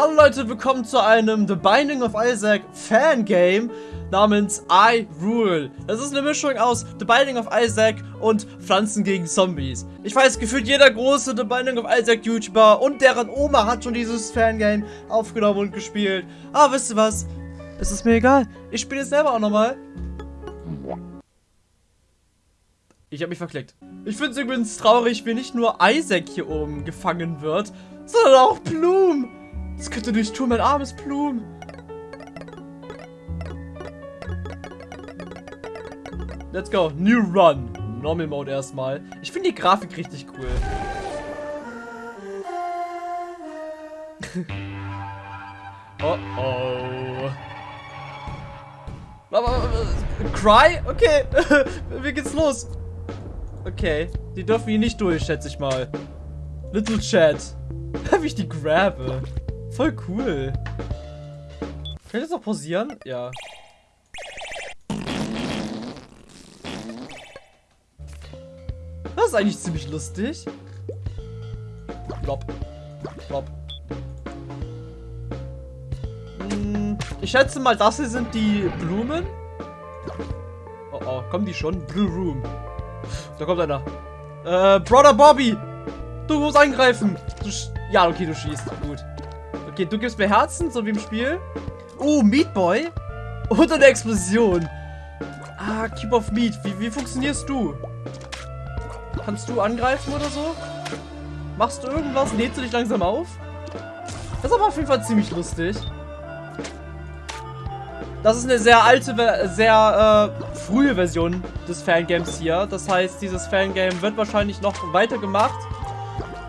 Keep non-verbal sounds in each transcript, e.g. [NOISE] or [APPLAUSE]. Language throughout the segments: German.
Hallo Leute, willkommen zu einem The Binding of Isaac Fangame namens I Rule. Das ist eine Mischung aus The Binding of Isaac und Pflanzen gegen Zombies. Ich weiß, gefühlt jeder große The Binding of Isaac YouTuber und deren Oma hat schon dieses Fangame aufgenommen und gespielt. Aber wisst ihr was? Es ist mir egal. Ich spiele es selber auch nochmal. Ich habe mich verklickt. Ich finde es übrigens traurig, wie nicht nur Isaac hier oben gefangen wird, sondern auch Bloom. Das könnte nicht tun, mein armes Blum. Let's go. New Run. Normal Mode erstmal. Ich finde die Grafik richtig cool. [LAUGHS] oh oh. Cry? Okay. [LAUGHS] Wie geht's los? Okay. Die dürfen hier nicht durch, schätze ich mal. Little Chat. [LAUGHS] Wie ich die grabe. Voll cool. Kann ich das auch pausieren? Ja. Das ist eigentlich ziemlich lustig. Flop. Flop. Hm, ich schätze mal, das hier sind die Blumen. Oh oh, kommen die schon? Blue Room. Da kommt einer. Äh, Brother Bobby! Du musst eingreifen! Du ja, okay, du schießt. Gut. Okay, du gibst mir Herzen, so wie im Spiel. Oh, Meat Boy. Und eine Explosion. Ah, Cube of Meat. Wie, wie funktionierst du? Kannst du angreifen oder so? Machst du irgendwas? Lädst du dich langsam auf? Das ist aber auf jeden Fall ziemlich lustig. Das ist eine sehr alte, sehr äh, frühe Version des Fangames hier. Das heißt, dieses Fangame wird wahrscheinlich noch weitergemacht.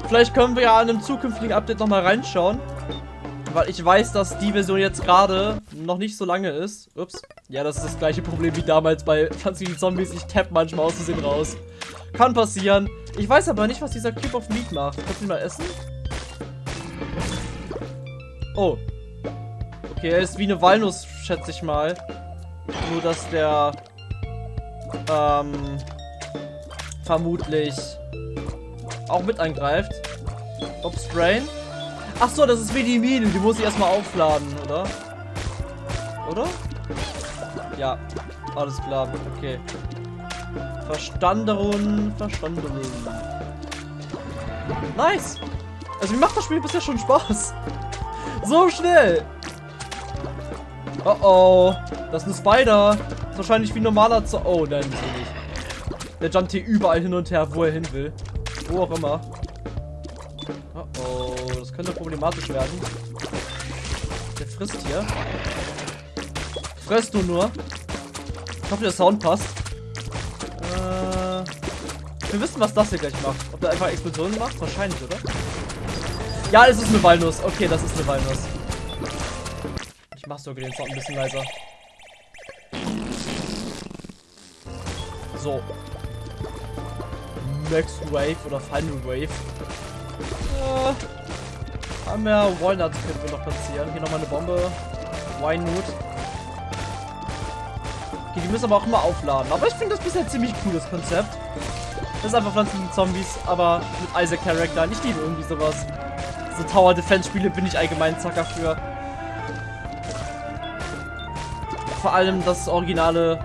Vielleicht können wir ja an einem zukünftigen Update nochmal reinschauen. Weil ich weiß, dass die Version jetzt gerade noch nicht so lange ist. Ups. Ja, das ist das gleiche Problem wie damals bei Pflanzen Zombies. Ich tapp manchmal aus Versehen raus. Kann passieren. Ich weiß aber nicht, was dieser Cube of Meat macht. Kannst du ihn mal essen? Oh. Okay, er ist wie eine Walnuss, schätze ich mal. Nur, dass der ähm, vermutlich auch mit eingreift. Bob's Brain. Ach so, das ist wie die Mine. Die muss ich erstmal aufladen, oder? Oder? Ja. Alles klar. Okay. Verstanden. Verstanden. Nice. Also mir macht das Spiel bisher schon Spaß. So schnell. Oh oh. Das ist ein Spider. Ist wahrscheinlich wie ein normaler Zo Oh, nein, ist nicht. Der jumpt hier überall hin und her, wo er hin will. Wo auch immer. Problematisch werden. Der frisst hier. Frisst du nur. Ich hoffe, der Sound passt. Äh, wir wissen, was das hier gleich macht. Ob der einfach Explosionen macht? Wahrscheinlich, oder? Ja, es ist eine Walnuss. Okay, das ist eine Walnuss. Ich mach sogar den Sound ein bisschen leiser. So. Next Wave oder Final Wave. Äh, haben wir Walnuts können wir noch platzieren. Hier nochmal eine Bombe. Wine-Nut. Okay, die müssen aber auch immer aufladen. Aber ich finde das bisher ziemlich cooles Konzept. Das ist einfach Pflanzen gegen Zombies, aber mit Isaac-Charaktern. Ich liebe irgendwie sowas. So Tower-Defense-Spiele bin ich allgemein Zacker für. Vor allem das originale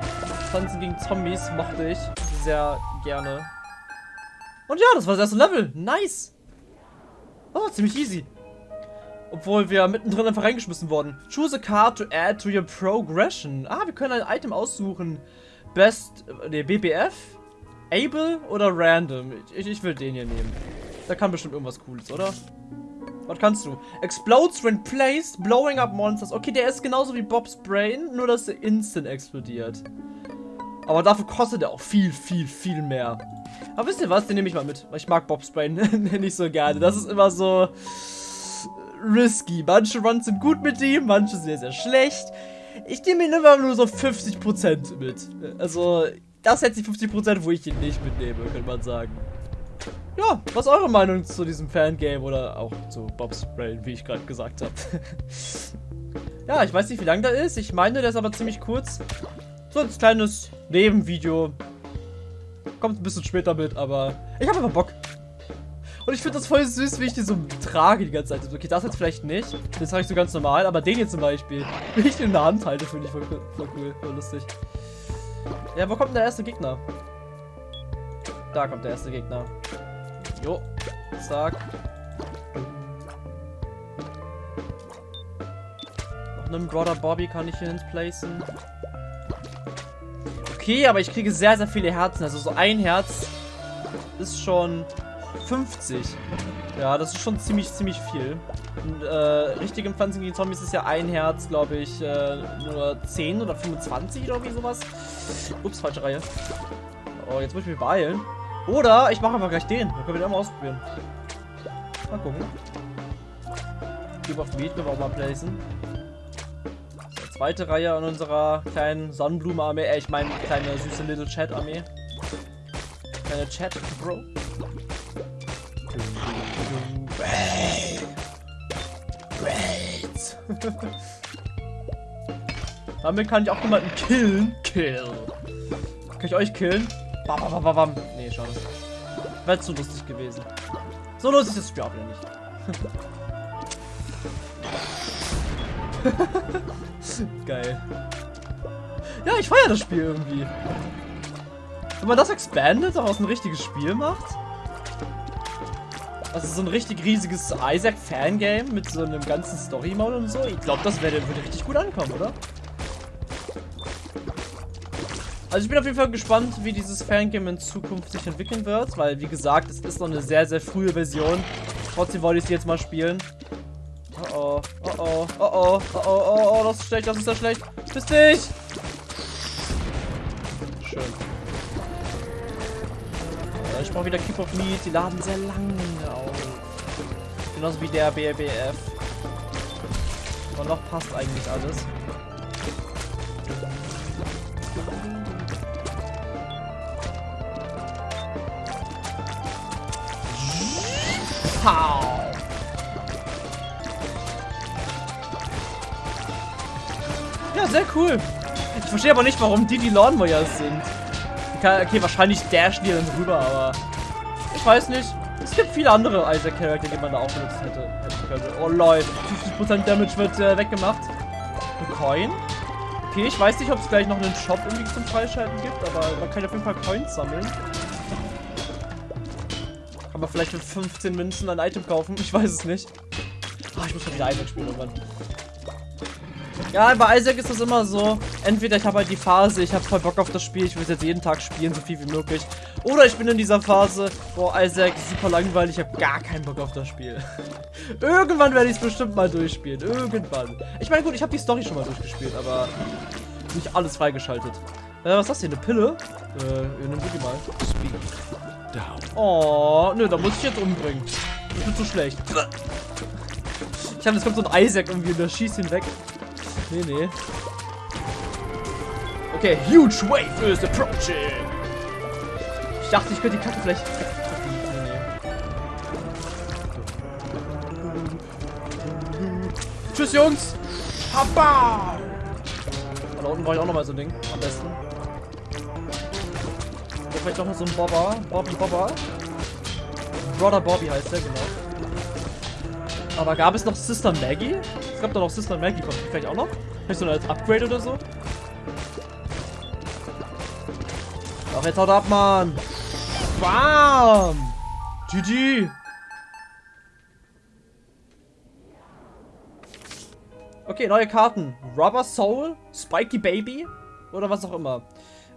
Pflanzen gegen Zombies mochte ich sehr gerne. Und ja, das war das erste Level. Nice. Oh, ziemlich easy. Obwohl wir mittendrin einfach reingeschmissen wurden. Choose a card to add to your progression. Ah, wir können ein Item aussuchen. Best, ne, BBF, Able oder Random. Ich, ich will den hier nehmen. Da kann bestimmt irgendwas Cooles, oder? Was kannst du? Explodes when placed, blowing up monsters. Okay, der ist genauso wie Bob's Brain, nur dass er instant explodiert. Aber dafür kostet er auch viel, viel, viel mehr. Aber wisst ihr was? Den nehme ich mal mit. Ich mag Bob's Brain [LAUGHS] nicht so gerne. Das ist immer so risky. Manche Runs sind gut mit ihm, manche sehr, sehr schlecht. Ich nehme ihn immer nur so 50% mit. Also, das jetzt die 50%, wo ich ihn nicht mitnehme, könnte man sagen. Ja, was ist eure Meinung zu diesem Fangame oder auch zu Bob's Brain, wie ich gerade gesagt habe? [LAUGHS] ja, ich weiß nicht, wie lang der ist. Ich meine, der ist aber ziemlich kurz. So ein kleines Nebenvideo. Kommt ein bisschen später mit, aber ich habe einfach Bock. Und ich finde das voll süß, wie ich die so trage die ganze Zeit. Okay, das jetzt vielleicht nicht. Das habe ich so ganz normal, aber den hier zum Beispiel. [LAUGHS] Wie ich den in der Hand halte, finde ich voll, voll cool, voll lustig. Ja, wo kommt denn der erste Gegner? Da kommt der erste Gegner. Jo. Zack. Noch einen Brother Bobby kann ich hier hinplacen. Okay, aber ich kriege sehr, sehr viele Herzen. Also so ein Herz ist schon 50. Ja, das ist schon ziemlich, ziemlich viel. Und, äh, richtig im Pflanzen gegen Zombies ist ja ein Herz, glaube ich, äh, nur 10 oder 25 oder wie sowas. Ups, falsche Reihe. Oh, jetzt muss ich mich beeilen. Oder ich mache einfach gleich den. Dann können wir den mal ausprobieren. Mal gucken. Cube of Meat wir auch mal placen. So, zweite Reihe an unserer kleinen Sonnenblume-Armee. Äh, ich meine, kleine süße Little Chat-Armee. Kleine Chat, [LAUGHS] Damit kann ich auch jemanden killen. Kill. Kann ich euch killen? Bam, bam, bam, bam. Nee, schade. Wäre zu lustig gewesen. So lustig ist das Spiel auch wieder nicht. [LAUGHS] Geil. Ja, ich feiere das Spiel irgendwie. Wenn man das expandet, daraus ein richtiges Spiel macht. Also so ein richtig riesiges Isaac-Fangame mit so einem ganzen Story-Mode und so. Ich glaube, das würde richtig gut ankommen, oder? Also ich bin auf jeden Fall gespannt, wie dieses Fangame in Zukunft sich entwickeln wird, weil wie gesagt, es ist noch eine sehr, sehr frühe Version. Trotzdem wollte ich sie jetzt mal spielen. Oh oh, oh oh, oh oh, oh oh, oh oh, das ist schlecht, das ist ja schlecht. Bis dich! Schön. Ich brauche wieder Keep of Meat, die laden sehr lange auf. Genauso wie der BRBF. Aber noch passt eigentlich alles. Pow. Ja, sehr cool. Ich verstehe aber nicht, warum die die Lawnmowers sind. Okay, wahrscheinlich dashen die dann rüber, aber ich weiß nicht. Es gibt viele andere Isaac-Charakter, die man da auch benutzen hätte. Oh lol, 50% Damage wird äh, weggemacht. Ein Coin. Okay, ich weiß nicht, ob es gleich noch einen Shop irgendwie zum Freischalten gibt, aber man kann auf jeden Fall Coins sammeln. Kann man vielleicht mit 15 Münzen ein Item kaufen? Ich weiß es nicht. Oh, ich muss mal wieder Isaac spielen irgendwann. Ja, bei Isaac ist das immer so. Entweder ich habe halt die Phase, ich habe voll Bock auf das Spiel, ich will es jetzt jeden Tag spielen, so viel wie möglich. Oder ich bin in dieser Phase, boah, Isaac super langweilig, ich habe gar keinen Bock auf das Spiel. [LAUGHS] Irgendwann werde ich es bestimmt mal durchspielen. Irgendwann. Ich meine, gut, ich habe die Story schon mal durchgespielt, aber nicht alles freigeschaltet. Äh, was ist das hier? Eine Pille? Äh, nimm die mal. Oh, nö, da muss ich jetzt umbringen. Das wird so schlecht. Ich habe, es kommt so ein Isaac irgendwie und der schießt ihn weg. Nee, nee. Okay, huge wave is approaching. Ich dachte, ich könnte die Kacke vielleicht... Tschüss, Jungs. Papa. Da unten brauche ich auch noch mal so ein Ding. Am besten. Hier vielleicht noch mal so ein Bobber. Bobby Bobber. Brother Bobby heißt der, genau. Aber gab es noch Sister Maggie? Es gab doch noch Sister Maggie, kommt vielleicht auch noch? Vielleicht so als Upgrade oder so? Ach, jetzt haut ab, Mann! Bam! GG! Okay, neue Karten. Rubber Soul, Spiky Baby oder was auch immer.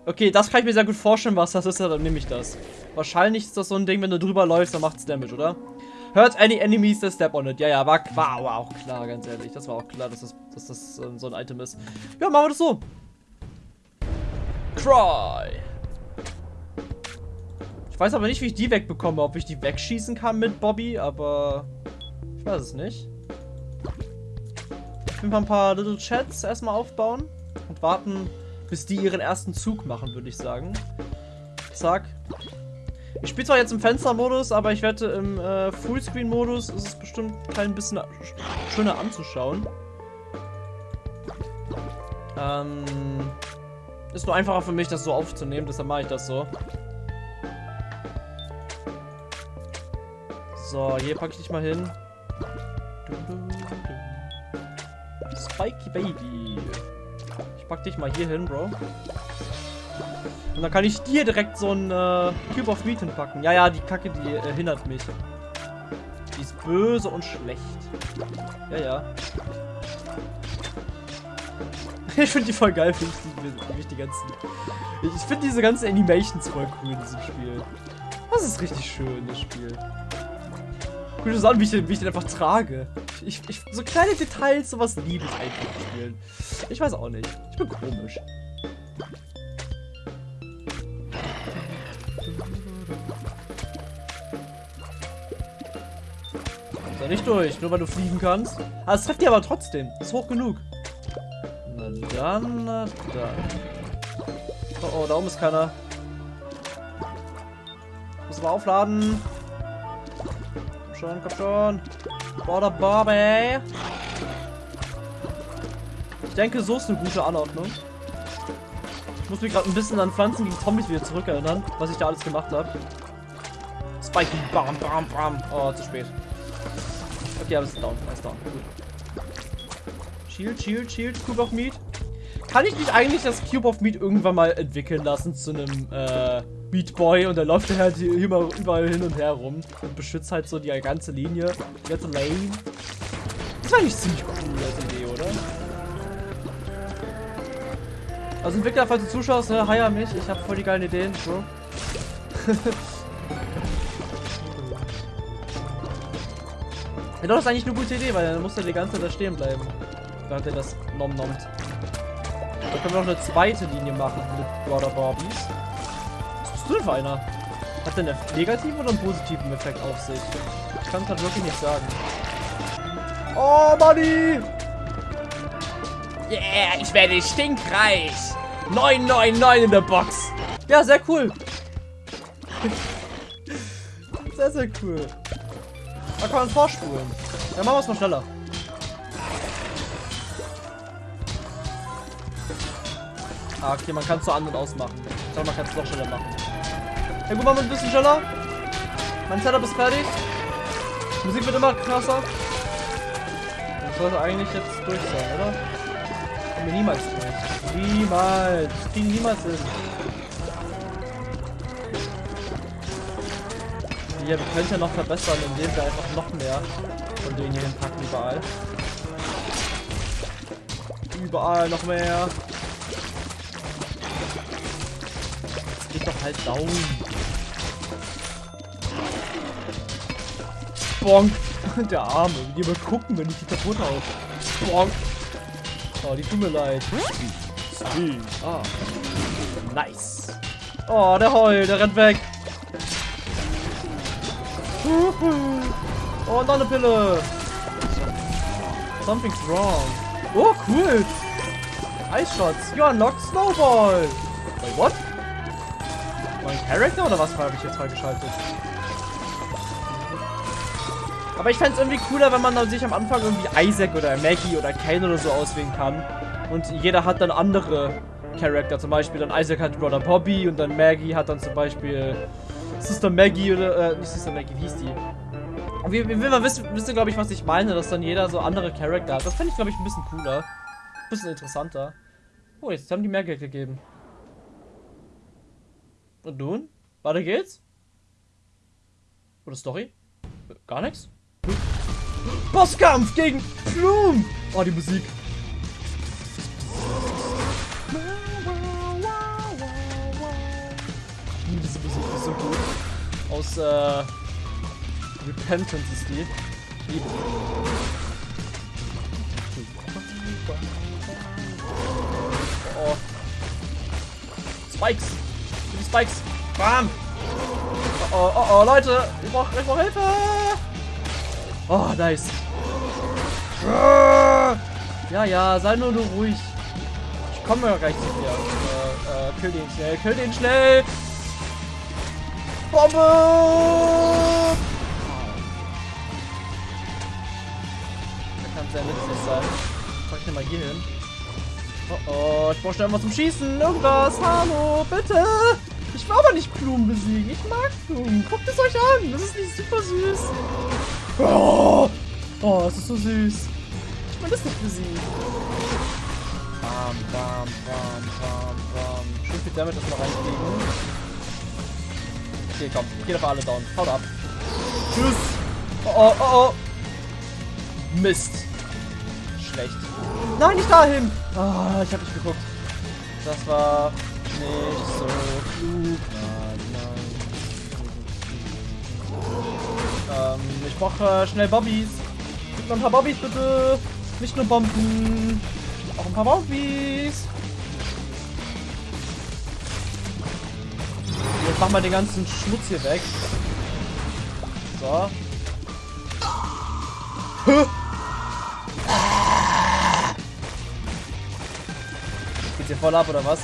Okay, das kann ich mir sehr gut vorstellen, was das ist, dann nehme ich das. Wahrscheinlich ist das so ein Ding, wenn du drüber läufst, dann macht es Damage, oder? Hurt any enemies that step on it. Ja, ja, war, war, war auch klar, ganz ehrlich. Das war auch klar, dass das, dass das äh, so ein Item ist. Ja, machen wir das so. Cry. Ich weiß aber nicht, wie ich die wegbekomme. Ob ich die wegschießen kann mit Bobby, aber ich weiß es nicht. Ich will mal ein paar Little Chats erstmal aufbauen und warten, bis die ihren ersten Zug machen, würde ich sagen. Zack. Ich spiele zwar jetzt im Fenstermodus, aber ich wette, im äh, Fullscreen-Modus ist es bestimmt ein bisschen schöner anzuschauen. Ähm, ist nur einfacher für mich, das so aufzunehmen, deshalb mache ich das so. So, hier packe ich dich mal hin. Spikey Baby. Ich pack dich mal hier hin, Bro. Und dann kann ich dir direkt so ein äh, Cube of Meat hinpacken. Ja, ja, die Kacke, die äh, hindert mich. Die ist böse und schlecht. Ja, ja. [LAUGHS] ich finde die voll geil, finde ich, die, die ganzen... Ich finde diese ganzen Animations voll cool in diesem Spiel. Das ist richtig schön, das Spiel. Guck dir an, wie ich, den, wie ich den einfach trage. Ich, ich, so kleine Details, sowas liebe ich einfach in Spielen. Ich weiß auch nicht. Ich bin komisch. So, nicht durch, nur weil du fliegen kannst. Ah, es trifft dir aber trotzdem. Ist hoch genug. Na dann, na dann. Oh, oh, da oben ist keiner. Muss aber aufladen. Komm schon, komm schon. Border Bobby. Ich denke, so ist eine gute Anordnung. Ich muss mich gerade ein bisschen an Pflanzen gegen Zombies wieder zurückerinnern, was ich da alles gemacht habe. Spiky, bam, bam, bam. Oh, zu spät. Okay, aber es ist down. Er ist down. Gut. Shield, Shield, Shield, Cube of Meat. Kann ich nicht eigentlich das Cube of Meat irgendwann mal entwickeln lassen zu einem äh, Meat Boy und dann läuft er halt immer überall hin und her rum und beschützt halt so die ganze Linie. Die ganze Lane. Das war eigentlich ziemlich cool als Idee, oder? Also Entwickler, falls du zuschaust, ne, hire mich. Ich habe voll die geilen Ideen, Bro. [LAUGHS] ja, doch, das ist eigentlich eine gute Idee, weil dann muss er die ganze Zeit da stehen bleiben. Während er das nom nommt. Da können wir noch eine zweite Linie machen mit Brother Barbies. Was bist du denn für einer? Hat der einen negativen oder einen positiven Effekt auf sich? Ich kann es halt wirklich nicht sagen. Oh, Money! Yeah, ich werde stinkreich. 999 in der Box. Ja, sehr cool. [LAUGHS] sehr, sehr cool. Da kann man vorspulen. Ja, machen wir es mal schneller. Ah, okay, man kann es so an- und ausmachen. Ich glaube, man kann es noch schneller machen. Ja gut, machen wir ein bisschen schneller. Mein Setup ist fertig. Musik wird immer krasser. Das sollte eigentlich jetzt durch sein, oder? Kommen wir niemals durch. Niemals. Kriegen niemals hin. Ja, wir können ja noch verbessern, indem wir einfach noch mehr von denen hier hinpacken, überall. Überall noch mehr. Jetzt geht doch halt down. Bonk. [LAUGHS] Der Arme. Die mal gucken, wenn ich die kaputt hau. Bonk. Oh, die tut mir leid. Ah. Nice. Oh, der heult. Der rennt weg. Oh, noch eine Pille. Something's wrong. Oh, cool. Ice Shots. You unlock Snowball. Wait, what? Mein Charakter oder was habe ich jetzt freigeschaltet? Aber ich fände es irgendwie cooler, wenn man sich am Anfang irgendwie Isaac oder Maggie oder Kane oder so auswählen kann. Und jeder hat dann andere Charakter. Zum Beispiel dann Isaac hat Brother Bobby und dann Maggie hat dann zum Beispiel Sister Maggie oder, äh, nicht Sister Maggie, wie hieß die? Wie, wie will man wissen, wisst ihr, glaube ich, was ich meine, dass dann jeder so andere Charakter hat. Das fände ich, glaube ich, ein bisschen cooler. Ein bisschen interessanter. Oh, jetzt haben die mehr Geld gegeben. Und nun? Weiter geht's? Oder Story? Gar nichts? Bosskampf gegen Bloom! Oh, die Musik. Aus, äh, Repentance ist die. Ich liebe die. Oh. Spikes! Die Spikes! Bam! Oh, oh, oh, oh Leute! Ich brauch, ich brauch Hilfe! Oh, nice. Ja, ja, sei nur du ruhig. Ich komme ja gleich zu dir. Äh, äh, kill den schnell, kill den schnell! Bombe! Der kann sehr nützlich sein. Pack ich den mal hier hin. Oh oh, ich brauche schnell was zum Schießen. Irgendwas. Hallo, bitte. Ich will aber nicht Blumen besiegen. Ich mag Blumen. Guckt es euch an. Das ist nicht super süß. Oh, oh das ist so süß. Ich will das nicht besiegen. Bam, bam, bam, bam, bam. Schön viel Damage erstmal reinkriegen. Okay, komm. Geht auf alle down. Haut ab. Tschüss. Oh, oh, oh, oh. Mist. Schlecht. Nein, nicht dahin. Ah, ich hab nicht geguckt. Das war nicht so klug. Ähm, ich brauche schnell Bobbys. Gib mir ein paar Bobbys bitte. Nicht nur Bomben. Auch ein paar Bobbys. Jetzt machen wir den ganzen Schmutz hier weg. So. Geht's hier voll ab oder was?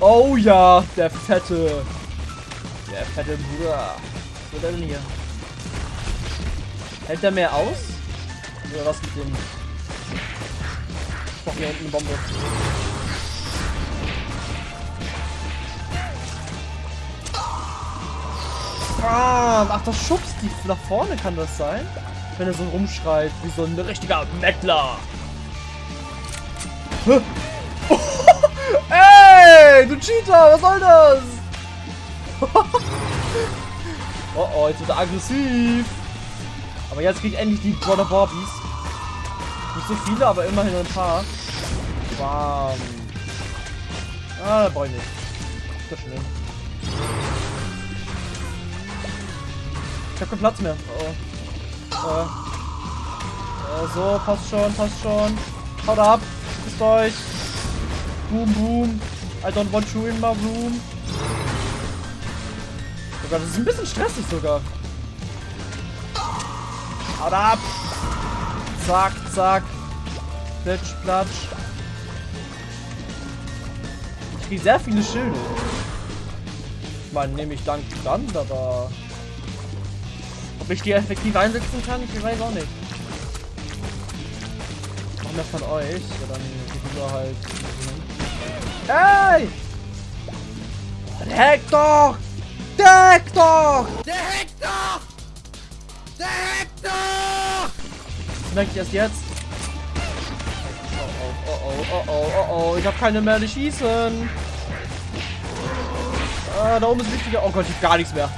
Oh ja, der fette. Der fette Bruder. Was wird er denn hier? Hält der mehr aus? Oder was mit dem? Ich brauch hier unten eine Bombe. Ah, ach, das schubst die nach vorne, kann das sein? Wenn er so rumschreit, wie so ein richtiger Mettler. [LAUGHS] Ey, du Cheater, was soll das? [LAUGHS] oh oh, jetzt wird er aggressiv. Aber jetzt krieg ich endlich die Brother Barbies. Nicht so viele, aber immerhin ein paar. Bam. Ah, brauche ich nicht. Ist schlimm. Ich hab keinen Platz mehr. Oh. Äh. Äh, so, passt schon, passt schon. Haut ab. Küsst euch. Boom, boom. I don't want you in my room. Oh Gott, das ist ein bisschen stressig sogar. Haut ab. Zack, zack. Platsch, platsch. Ich kriege sehr viele Schilde. Ich meine, nehme ich dank Land, aber... Ob ich die effektiv einsetzen kann, ich weiß auch nicht. Noch mehr von euch, ja, dann nur halt. Hey! Der Hector! Der Hector! Der Hector! Der Hector! Das merke ich erst jetzt. Oh oh, oh oh, oh oh, oh oh, ich habe keine mehr, die schießen. Ah, da oben ist wichtiger. Oh Gott, ich hab gar nichts mehr.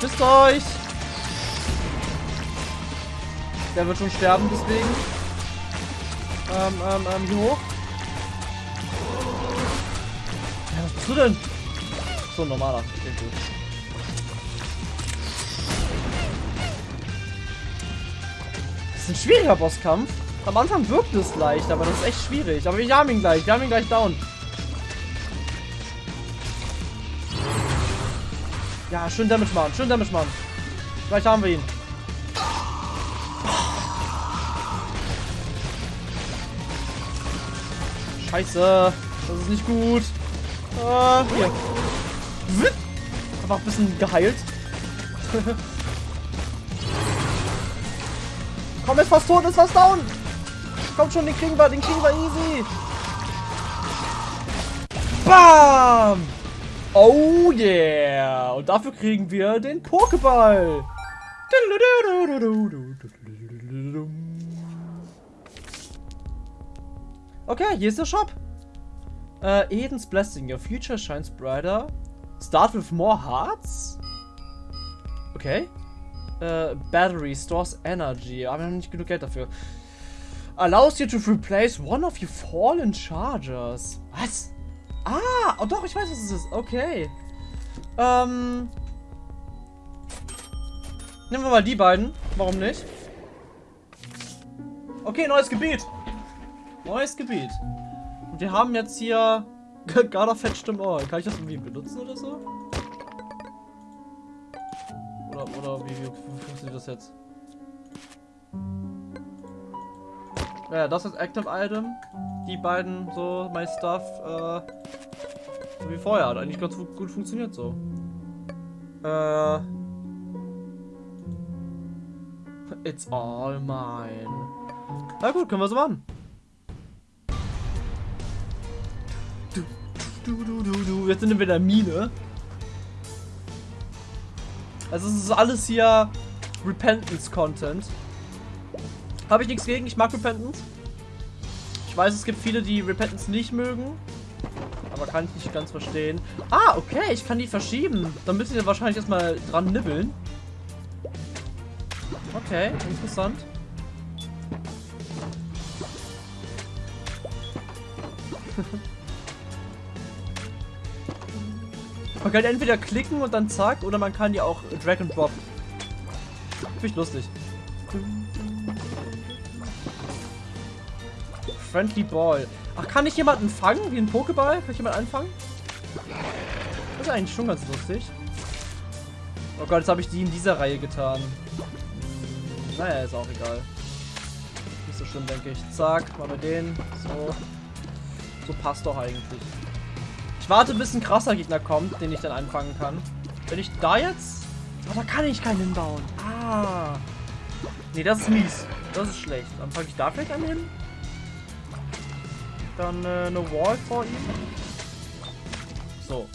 Äh, pisst euch! Der wird schon sterben, deswegen. Ähm, ähm, ähm, hier hoch. Ja, was bist du denn? So, ein normaler. Das ist ein schwieriger Bosskampf. Am Anfang wirkt es leicht, aber das ist echt schwierig. Aber wir haben ihn gleich. Wir haben ihn gleich down. Ja, schön Damage machen. Schön Damage machen. Gleich haben wir ihn. Scheiße. Das ist nicht gut. Ah, hier. Witt. Einfach ein bisschen geheilt. [LAUGHS] Komm, ist fast tot, ist fast down. Kommt schon, den kriegen wir, den kriegen wir easy. Bam! Oh yeah! Und dafür kriegen wir den Pokéball. Okay, hier ist der Shop. Uh, Eden's Blessing, your future shines brighter. Start with more hearts? Okay. Uh, battery stores energy. Aber wir haben nicht genug Geld dafür. Allows you to replace one of your fallen chargers. Was? Ah, oh doch, ich weiß, was es ist. Okay. Ähm. Nehmen wir mal die beiden. Warum nicht? Okay, neues Gebiet. Neues Gebiet. Und wir haben jetzt hier Garda Fetched them all. Kann ich das irgendwie benutzen oder so? Oder, oder wie, wie funktioniert das jetzt? Ja, das ist Active Item die beiden so, mein Stuff, äh, so wie vorher. Hat eigentlich ganz gut funktioniert so. Äh. It's all mine. Na gut, können wir so machen. Du, du, du, du, du. Jetzt sind wir in der Mine. Also es ist alles hier Repentance-Content. Habe ich nichts gegen, ich mag Repentance. Ich weiß, es gibt viele, die Repentance nicht mögen. Aber kann ich nicht ganz verstehen. Ah, okay, ich kann die verschieben. Dann müssen wir wahrscheinlich erstmal dran nibbeln. Okay, interessant. [LAUGHS] man kann entweder klicken und dann zack, oder man kann ja auch Drag and Drop. Finde ich lustig. Friendly Ball. Ach, kann ich jemanden fangen? Wie ein Pokéball? Kann ich jemanden anfangen? Das ist eigentlich schon ganz lustig. Oh Gott, jetzt habe ich die in dieser Reihe getan. Hm, naja, ist auch egal. Nicht so schlimm, denke ich. Zack, machen wir den. So. So passt doch eigentlich. Ich warte, bis ein krasser Gegner kommt, den ich dann einfangen kann. Wenn ich da jetzt... Aber kann ich keinen hinbauen. Ah. Nee, das ist mies. Das ist schlecht. Dann fange ich da vielleicht einen hin. Dann äh, eine Wall vor ihm. So.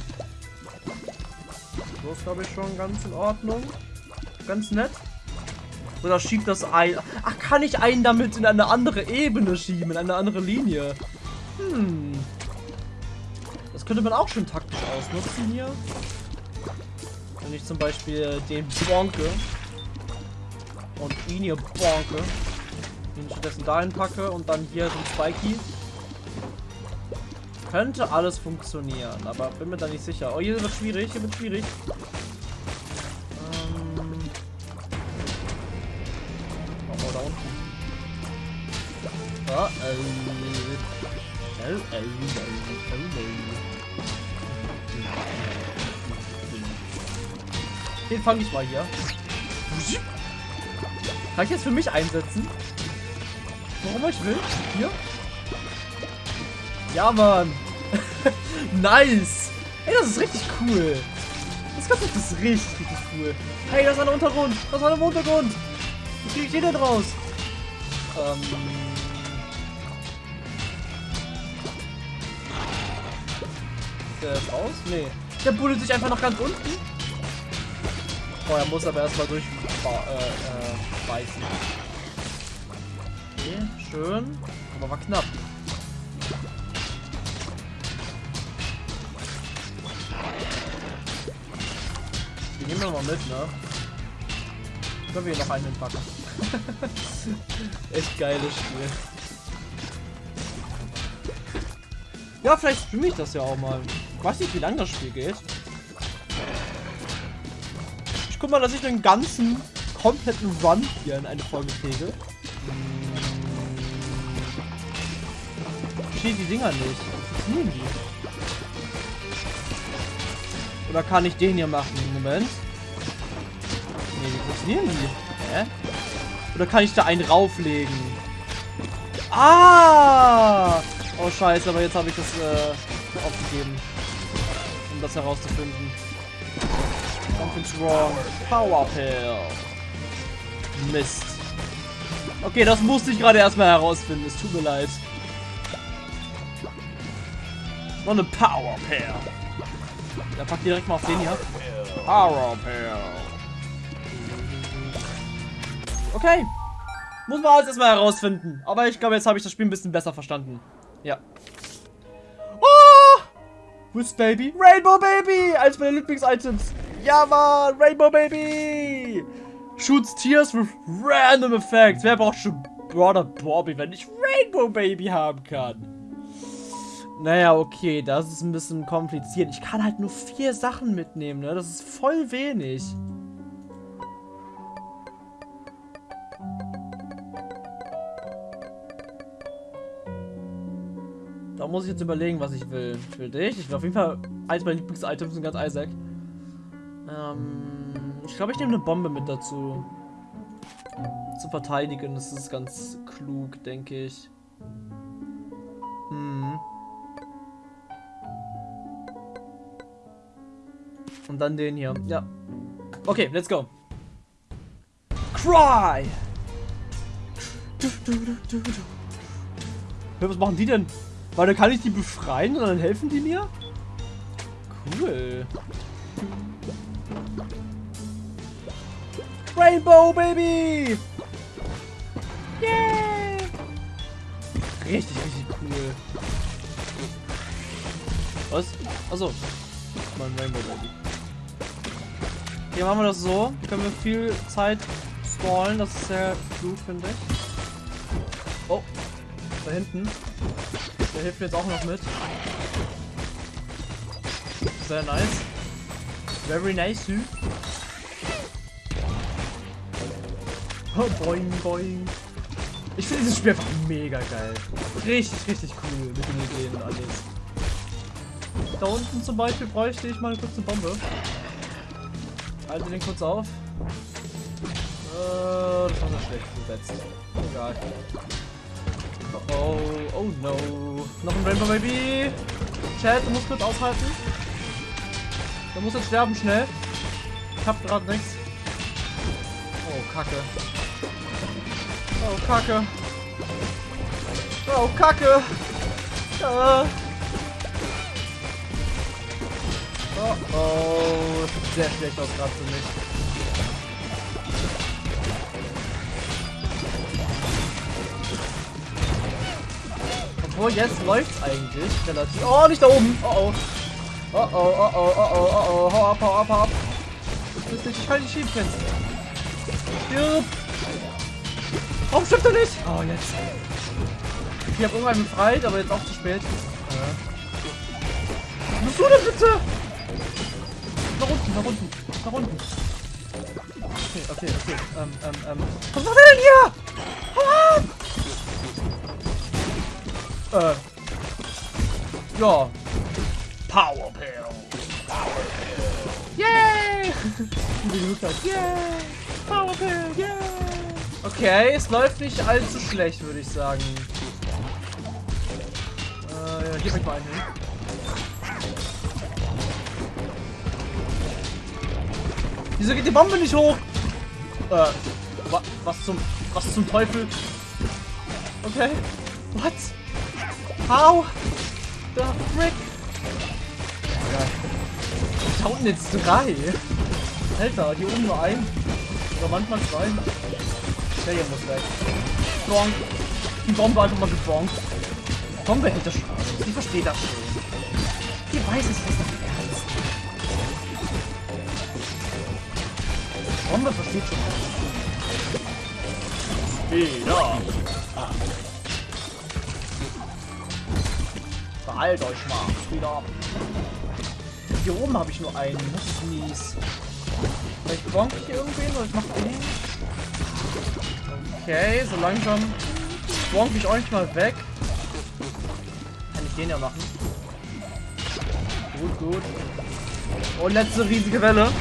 So ist, glaube ich, schon ganz in Ordnung. Ganz nett. Oder schiebt das ein... Ach, kann ich einen damit in eine andere Ebene schieben? In eine andere Linie? Hm. Das könnte man auch schon taktisch ausnutzen hier. Wenn ich zum Beispiel den bonke und ihn hier bonke, ihn stattdessen dahin packe und dann hier ein Spikey. Könnte alles funktionieren, aber bin mir da nicht sicher. Oh, hier wird schwierig, hier wird schwierig. Ähm. Oh, da unten. Ja, äh. Oh, oh, oh, oh, Den fange ich mal hier. Kann ich jetzt für mich einsetzen? Warum ich will? Hier? Ja, Mann. [LAUGHS] nice. Ey, das ist richtig cool. Das, das ist richtig, richtig cool. Hey, das ist ein Untergrund. Das ist ein Untergrund. Wie kriege ich den denn raus? Ähm... der das aus? Nee. Der buddelt sich einfach nach ganz unten. Oh, er muss aber erstmal durch äh, äh, beißen. Okay, schön. Aber war knapp. Die nehmen wir mal mit, ne? Können wir hier noch einen packen. [LAUGHS] Echt geiles Spiel. Ja, vielleicht streame ich das ja auch mal. Ich weiß nicht, wie lange das Spiel geht. Ich guck mal, dass ich einen ganzen, kompletten Run hier in eine Folge kriege. Ich die Dinger nicht. Funktionieren die? Oder kann ich den hier machen? Moment. Nee, wie funktionieren die? Hä? Oder kann ich da einen rauflegen? Ah! Oh scheiße, aber jetzt habe ich das äh, aufgegeben. Um das herauszufinden. Something's wrong. Power Pill. Mist. Okay, das musste ich gerade erstmal herausfinden. Es tut mir leid. Noch eine Power Pill. Ja, pack direkt mal auf den hier. Power Pill. Okay. Muss man alles erstmal herausfinden. Aber ich glaube, jetzt habe ich das Spiel ein bisschen besser verstanden. Ja. Oh! Who's Baby? Rainbow Baby! Eins meiner Lieblings-Items. Ja, Mann! Rainbow Baby! Shoots Tears with random effects. Wer braucht schon Brother Bobby, wenn ich Rainbow Baby haben kann? Naja, okay, das ist ein bisschen kompliziert. Ich kann halt nur vier Sachen mitnehmen, ne? Das ist voll wenig. Da muss ich jetzt überlegen, was ich will. Ich will dich. Ich will auf jeden Fall eins meiner Lieblings-Items sind ganz Isaac. Ähm, ich glaube, ich nehme eine Bombe mit dazu. Zu verteidigen, das ist ganz klug, denke ich. Hm. Und dann den hier. Ja. Okay, let's go. Cry! Was machen die denn? Warte, kann ich die befreien und dann helfen die mir? Cool. Rainbow Baby! Yay! Richtig, richtig cool. Was? Achso. Mein Rainbow Baby. Hier machen wir das so. Können wir viel Zeit stallen. Das ist sehr gut, finde ich. Oh. Da hinten. Der hilft jetzt auch noch mit. Sehr nice. Very nice. Oh, boing, boing. Ich finde dieses Spiel einfach mega geil. Richtig, richtig cool mit den Ideen und alles. Da unten zum Beispiel bräuchte ich mal eine kurze Bombe. Halte den kurz auf. Äh, das war so schlecht gesetzt. Egal. Oh, oh, oh no. Noch ein Rainbow Baby. Chat, du musst kurz aushalten. Der muss jetzt sterben, schnell. Ich hab gerade nichts. Oh, Kacke. Oh, Kacke. Oh, Kacke. Äh. Oh, oh. Sehr schlecht aus gerade für mich. Obwohl, jetzt läuft's eigentlich relativ... Oh, nicht da oben. Oh, oh. Oh, oh, oh, oh, oh, oh, oh, oh. Hau ab, hau ab, hau ab. Ist nicht... Ich kann nicht schieben, Prinz. Stirb. Warum stirbt er nicht? Oh, jetzt. Ich habe irgendwann befreit, aber jetzt auch zu spät. Ja. Was bist du denn bitte? Nach unten, nach unten, nach unten. Okay, okay, okay. Ähm, ähm, ähm. Was macht er denn hier? Hau ab! Äh. Ja. Power Pill. Yay! Wie die Lukas. [LAUGHS] Yay! Powerpill, yay! Okay, es läuft nicht allzu schlecht, würde ich sagen. Äh, ja, gib mich mal einen hin. Wieso geht die Bombe nicht hoch? Äh, wa was zum, was zum Teufel? Okay, what? How? The frick? Ja. Da unten jetzt drei. Alter, hier oben nur ein. Oder manchmal zwei. Der hier muss weg. Bonk. Die Bombe einfach mal gebonkt. Bombe hält das schon. Ich verstehe das schon. Die weiß es ist nicht Bombe versteht schon. Wieder. Verhalt euch mal. Wieder. Hier oben habe ich nur einen. Das ist mies. Vielleicht bonk ich hier irgendwen oder ich mach den. Okay, so langsam bonk ich euch mal weg. Kann ich den ja machen. Gut, gut. Und letzte riesige Welle.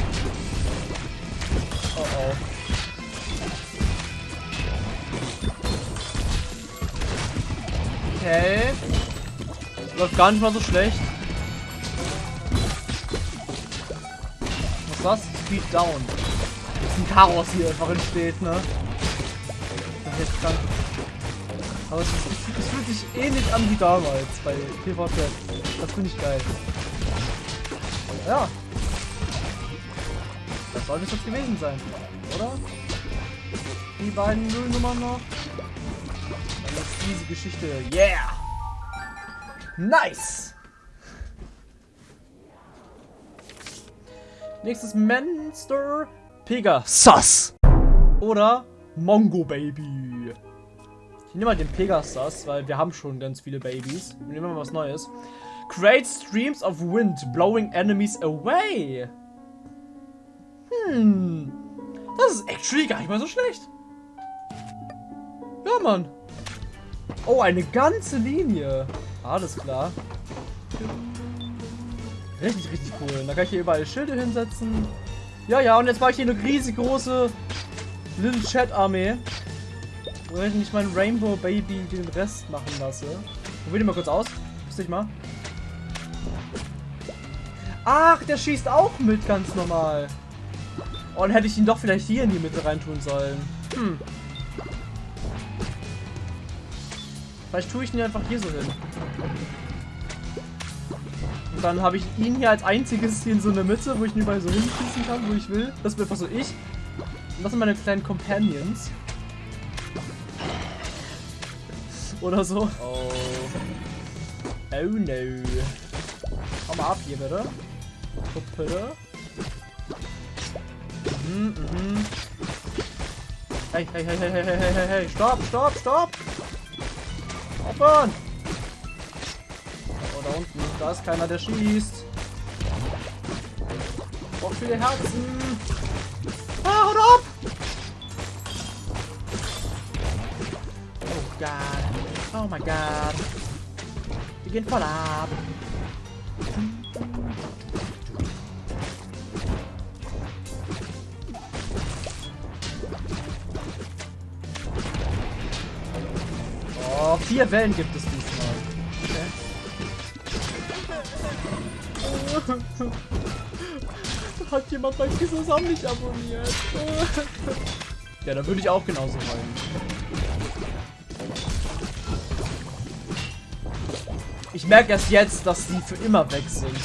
Okay. Läuft gar nicht mal so schlecht. Was ist das? Speed down. Das ist ein Chaos hier einfach entsteht, ne? Das ist krank. Aber es, ist, es, fühlt sich ähnlich an wie damals bei PvZ. Das finde ich geil. Ja. Das sollte es jetzt gewesen sein, oder? Die beiden Nullnummern noch. Dann ist diese Geschichte. Yeah! Nice! Nächstes Monster Pegasus. Oder Mongo Baby. Ich nehme mal den Pegasus, weil wir haben schon ganz viele Babys. Wir nehmen mal was Neues. Create streams of wind, blowing enemies away. Hm. Das ist actually gar nicht mal so schlecht. Ja, Mann. Oh, eine ganze Linie. Alles klar. Richtig, richtig cool. Da kann ich hier überall Schilde hinsetzen. Ja, ja, und jetzt mache ich hier eine riesig große Little Chat Armee. Wo ich nicht mein Rainbow Baby den Rest machen lasse. Probier den mal kurz aus. Wusste ich mal. Ach, der schießt auch mit, ganz normal. Oh, dann hätte ich ihn doch vielleicht hier in die Mitte reintun sollen. Hm. Vielleicht tue ich ihn einfach hier so hin. Und dann habe ich ihn hier als einziges hier in so einer Mitte, wo ich ihn überall so hinschießen kann, wo ich will. Das bin einfach so ich. Und das sind meine kleinen Companions. Oder so. Oh. Oh no. Komm mal ab hier bitte. Guck bitte. Mhm, mhm. Hey, hey, hey, hey, hey, hey, hey, hey, stopp, stopp, stopp! Aufhören! Oh, da unten, da ist keiner, der schießt. Braucht viele Herzen. Ah, haut ab! Oh Gott. Oh mein Gott. Wir gehen voll ab. Vier Wellen gibt es diesmal. Okay. [LAUGHS] Hat jemand mein Kisosam nicht abonniert? ja, da würde ich auch genauso wollen. Ich merke erst jetzt, dass die für immer weg sind.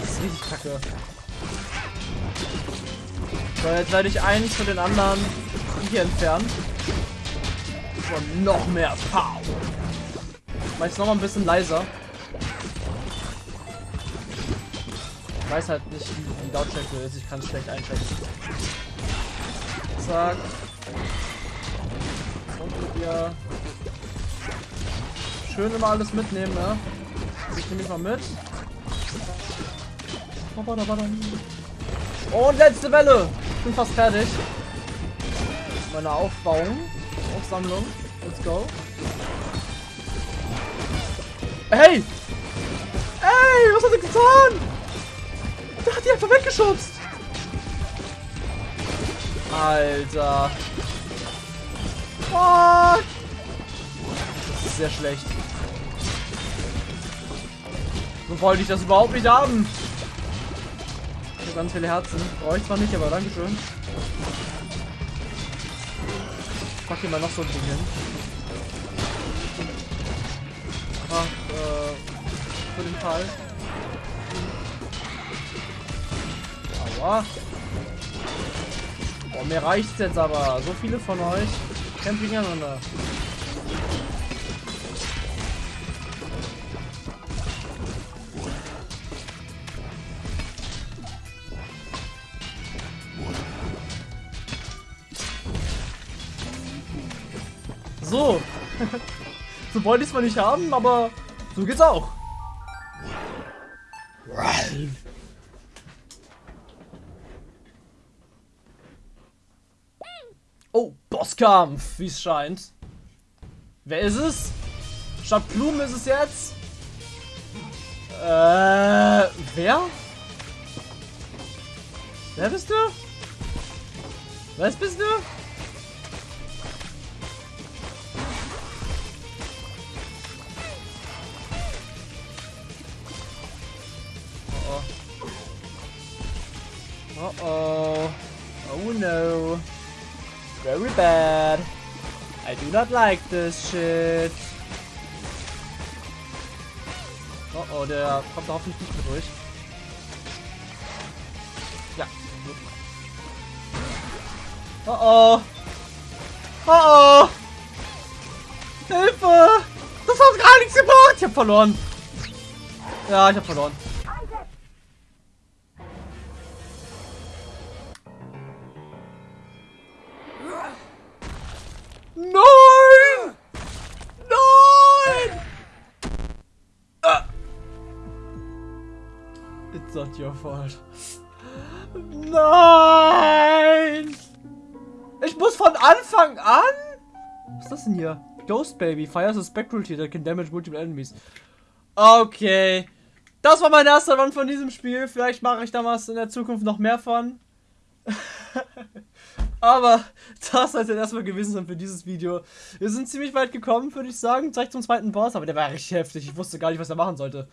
Das ist richtig kacke. So, jetzt werde ich eins von den anderen hier entfernen. Und noch mehr Power. Mach ich noch mal ein bisschen leiser. Ich weiß halt nicht, wie die Lautstärke ist. Ich kann es schlecht einschätzen. Zack. Und ihr. Schön immer alles mitnehmen, ne? Ich nehme ich mal mit. Und letzte Welle. Ich bin fast fertig. Meine Aufbauung. Aufsammlung. Let's go. Hey! Hey, was hat er getan? Der hat die einfach weggeschubst. Alter. Fuck. Das ist sehr schlecht. So wollte ich das überhaupt nicht haben. Ich habe ganz viele Herzen. Brauche ich zwar nicht, aber Dankeschön. Ich mach hier mal noch so ein Ding hin. Fall. Aua. Boah, mir reicht's jetzt aber. So viele von euch kämpfen gegeneinander. So. [LAUGHS] so wollte ich es mal nicht haben, aber so geht's auch. Oh, Bosskampf, wie es scheint. Wer ist es? Statt Blumen ist es jetzt? Äh, wer? Wer bist du? Was bist du? Bad. I do not like this shit. Oh oh, der kommt hoffentlich nicht mehr durch. Ja. Oh oh. Oh oh. Hilfe! Das hat gar nichts gebracht! Ich hab verloren. Ja, ich hab verloren. It's not your fault. Nein! Ich muss von Anfang an? Was ist das denn hier? Ghost Baby fires a spectral tear that can damage multiple enemies. Okay. Das war mein erster Run von diesem Spiel. Vielleicht mache ich damals in der Zukunft noch mehr von. [LAUGHS] Aber das soll es jetzt erstmal gewesen sein für dieses Video. Wir sind ziemlich weit gekommen, würde ich sagen. Zeigt zum zweiten Boss, aber der war richtig heftig. Ich wusste gar nicht, was er machen sollte.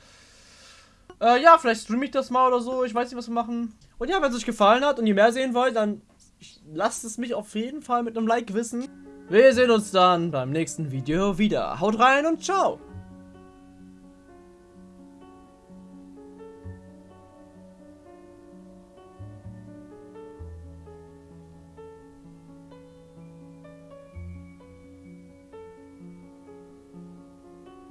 Äh, ja, vielleicht streame ich das mal oder so. Ich weiß nicht, was wir machen. Und ja, wenn es euch gefallen hat und ihr mehr sehen wollt, dann lasst es mich auf jeden Fall mit einem Like wissen. Wir sehen uns dann beim nächsten Video wieder. Haut rein und ciao!